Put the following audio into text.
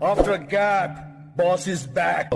After a gap, boss is back.